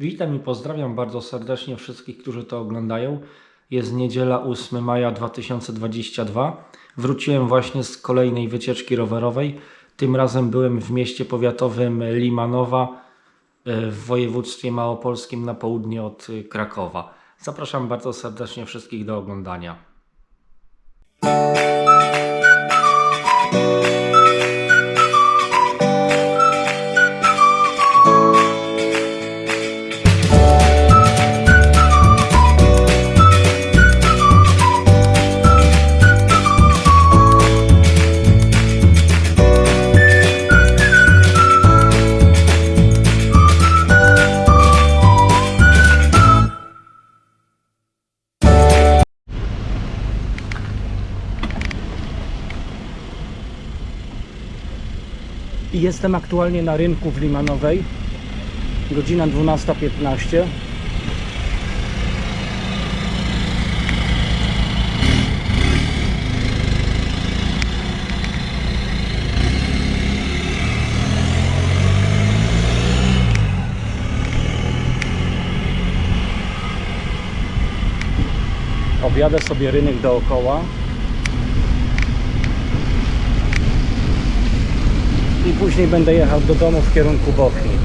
Witam i pozdrawiam bardzo serdecznie wszystkich, którzy to oglądają. Jest niedziela 8 maja 2022. Wróciłem właśnie z kolejnej wycieczki rowerowej. Tym razem byłem w mieście powiatowym Limanowa e, w województwie małopolskim na południe od e, Krakowa. Zapraszam bardzo serdecznie wszystkich do oglądania. Jestem aktualnie na rynku w Limanowej. Godzina 12.15. Objadę sobie rynek dookoła. Później będę jechał do domu w kierunku Bochni.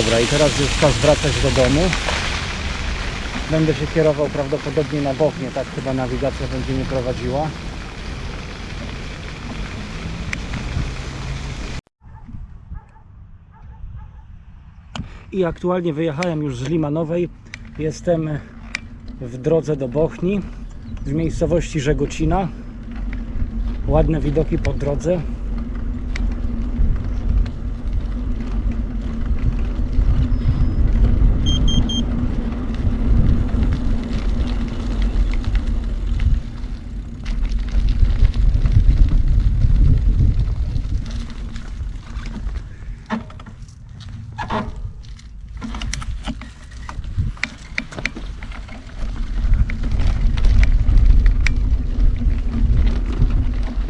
Dobra, i teraz już czas wracać do domu. Będę się kierował prawdopodobnie na Bochnię, tak chyba nawigacja będzie mnie prowadziła. I aktualnie wyjechałem już z Limanowej. Jestem w drodze do Bochni, w miejscowości Żegocina. Ładne widoki po drodze.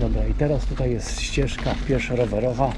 Dobra, i teraz tutaj jest ścieżka pieszo-rowerowa.